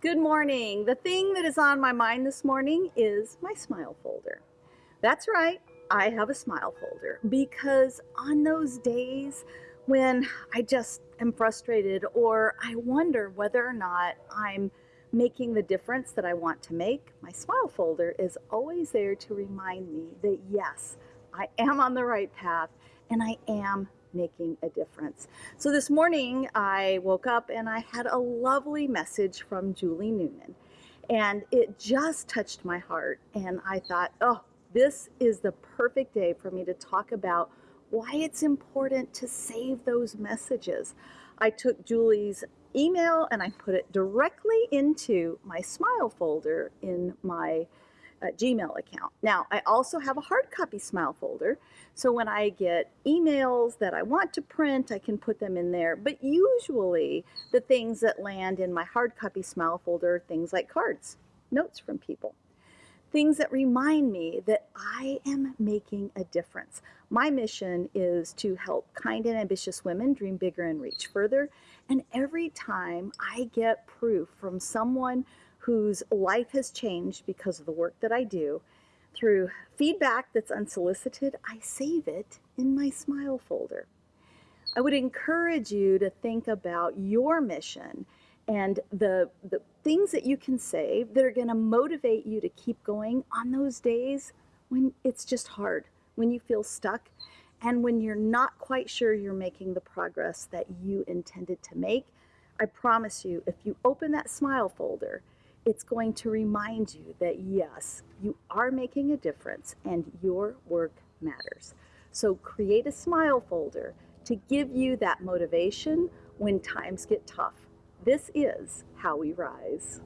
Good morning. The thing that is on my mind this morning is my smile folder. That's right, I have a smile folder because on those days when I just am frustrated or I wonder whether or not I'm making the difference that I want to make, my smile folder is always there to remind me that yes, I am on the right path and I am making a difference. So this morning I woke up and I had a lovely message from Julie Noonan and it just touched my heart and I thought, oh, this is the perfect day for me to talk about why it's important to save those messages. I took Julie's email and I put it directly into my smile folder in my uh, Gmail account. Now, I also have a hard copy smile folder, so when I get emails that I want to print, I can put them in there. But usually, the things that land in my hard copy smile folder things like cards, notes from people, things that remind me that I am making a difference. My mission is to help kind and ambitious women dream bigger and reach further. And every time I get proof from someone whose life has changed because of the work that I do, through feedback that's unsolicited, I save it in my smile folder. I would encourage you to think about your mission and the, the things that you can save that are going to motivate you to keep going on those days when it's just hard, when you feel stuck, and when you're not quite sure you're making the progress that you intended to make. I promise you, if you open that smile folder, it's going to remind you that yes, you are making a difference and your work matters. So create a smile folder to give you that motivation when times get tough. This is how we rise.